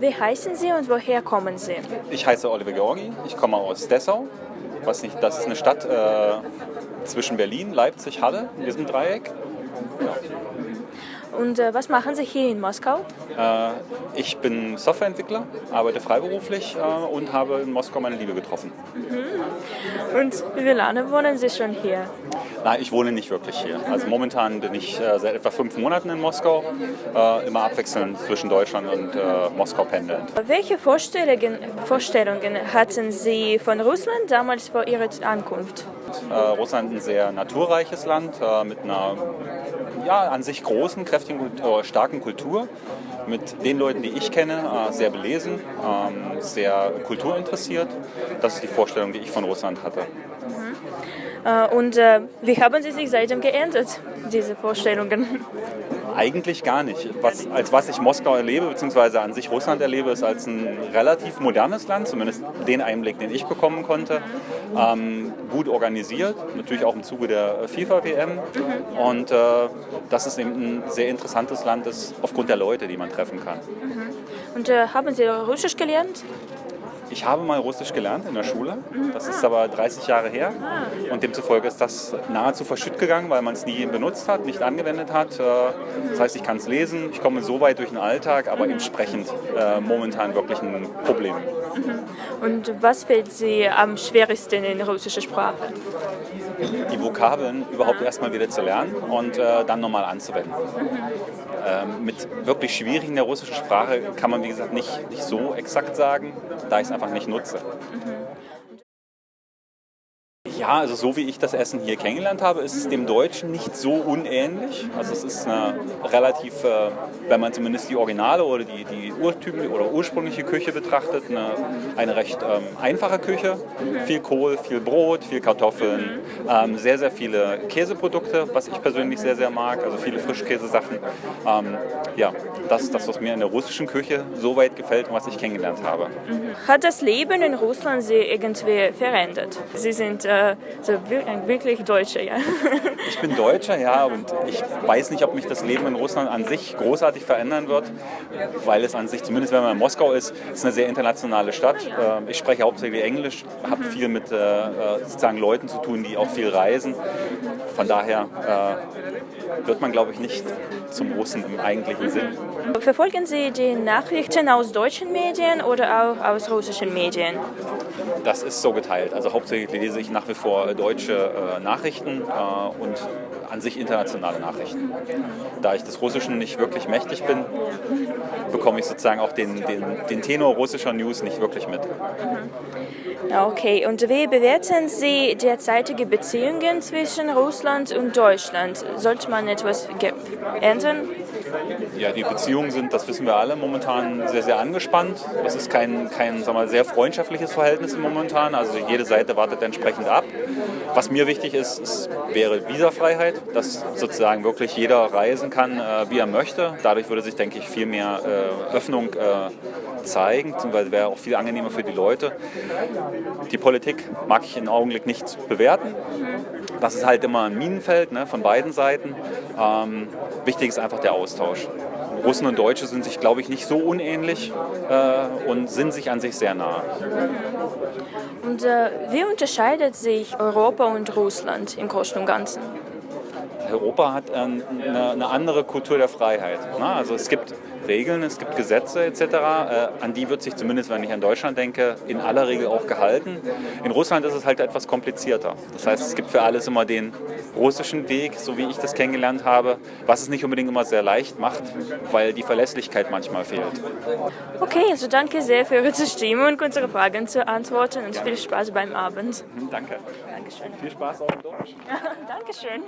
Wie heißen Sie und woher kommen Sie? Ich heiße Oliver Georgi, ich komme aus Dessau. Was nicht, das ist eine Stadt äh, zwischen Berlin, Leipzig, Halle, in diesem Dreieck. Ja. Und äh, was machen Sie hier in Moskau? Äh, ich bin Softwareentwickler, arbeite freiberuflich äh, und habe in Moskau meine Liebe getroffen. Mhm. Und wie lange wohnen Sie schon hier? Nein, ich wohne nicht wirklich hier. Also momentan bin ich äh, seit etwa fünf Monaten in Moskau, äh, immer abwechselnd zwischen Deutschland und äh, Moskau pendelnd. Welche Vorstellungen, Vorstellungen hatten Sie von Russland damals vor Ihrer Ankunft? Russland ein sehr naturreiches Land mit einer ja, an sich großen, kräftigen, starken Kultur mit den Leuten, die ich kenne, sehr belesen, ähm, sehr kulturinteressiert. Das ist die Vorstellung, die ich von Russland hatte. Mhm. Äh, und äh, wie haben Sie sich seitdem geändert, diese Vorstellungen? Eigentlich gar nicht. Was, als was ich Moskau erlebe, beziehungsweise an sich Russland erlebe, ist als ein relativ modernes Land, zumindest den Einblick, den ich bekommen konnte. Ähm, gut organisiert, natürlich auch im Zuge der FIFA-WM. Und äh, dass es eben ein sehr interessantes Land ist, aufgrund der Leute, die man treffen kann. Und äh, haben Sie Russisch gelernt? Ich habe mal Russisch gelernt in der Schule, das ist aber 30 Jahre her und demzufolge ist das nahezu verschütt gegangen, weil man es nie benutzt hat, nicht angewendet hat. Äh, das heißt, ich kann es lesen, ich komme so weit durch den Alltag, aber entsprechend äh, momentan wirklich ein Problem. Und was fällt Sie am schwersten in russischer Sprache? Die Vokabeln überhaupt erstmal wieder zu lernen und äh, dann nochmal anzuwenden. Ähm, mit wirklich schwierigen der russischen Sprache kann man, wie gesagt, nicht, nicht so exakt sagen, da ich es einfach nicht nutze. Ja, also so wie ich das Essen hier kennengelernt habe, ist es dem Deutschen nicht so unähnlich. Also es ist eine relativ, äh, wenn man zumindest die Originale oder die, die Urtypen oder ursprüngliche Küche betrachtet, eine, eine recht ähm, einfache Küche. Viel Kohl, viel Brot, viel Kartoffeln, ähm, sehr, sehr viele Käseprodukte, was ich persönlich sehr, sehr mag, also viele Frischkäsesachen. Ähm, ja, das ist das, was mir in der russischen Küche so weit gefällt und was ich kennengelernt habe. Hat das Leben in Russland Sie irgendwie verändert? Sie sind äh, so ein wirklich Deutscher, ja. Ich bin Deutscher, ja, und ich weiß nicht, ob mich das Leben in Russland an sich großartig verändern wird, weil es an sich, zumindest wenn man in Moskau ist, ist eine sehr internationale Stadt. Ähm, ich spreche hauptsächlich Englisch, habe mhm. viel mit äh, äh, sozusagen Leuten zu tun, die auch viel reisen. Von daher äh, wird man, glaube ich, nicht zum Russen im eigentlichen Sinn. Verfolgen Sie die Nachrichten aus deutschen Medien oder auch aus russischen Medien? Das ist so geteilt. Also hauptsächlich lese ich nach wie vor deutsche äh, Nachrichten äh, und an sich internationale Nachrichten. Da ich des Russischen nicht wirklich mächtig bin, bekomme ich sozusagen auch den, den, den Tenor russischer News nicht wirklich mit. Okay, und wie bewerten Sie derzeitige Beziehungen zwischen Russland und Deutschland? Sollte man etwas ändern? Ja, die Beziehungen sind, das wissen wir alle, momentan sehr, sehr angespannt. Es ist kein, kein sagen wir, sehr freundschaftliches Verhältnis momentan. Also jede Seite wartet entsprechend ab. Was mir wichtig ist, ist wäre Visafreiheit, dass sozusagen wirklich jeder reisen kann, äh, wie er möchte. Dadurch würde sich, denke ich, viel mehr äh, Öffnung äh, zeigen, beziehungsweise wäre auch viel angenehmer für die Leute. Die Politik mag ich im Augenblick nicht bewerten. Das ist halt immer ein Minenfeld ne, von beiden Seiten. Ähm, wichtig ist einfach der Austausch. Russen und Deutsche sind sich, glaube ich, nicht so unähnlich äh, und sind sich an sich sehr nah. Und äh, wie unterscheidet sich Europa und Russland im Großen und Ganzen? Europa hat ähm, eine, eine, andere Kultur der Freiheit. Ne? Also es gibt Regeln, es gibt Gesetze etc., äh, an die wird sich zumindest, wenn ich an Deutschland denke, in aller Regel auch gehalten. In Russland ist es halt etwas komplizierter. Das heißt, es gibt für alles immer den russischen Weg, so wie ich das kennengelernt habe, was es nicht unbedingt immer sehr leicht macht, weil die Verlässlichkeit manchmal fehlt. Okay, also danke sehr für Ihre Zustimmung und unsere Fragen zu antworten und viel Spaß beim Abend. Mhm, danke. Dankeschön. Viel Spaß auch in Deutsch. Dankeschön.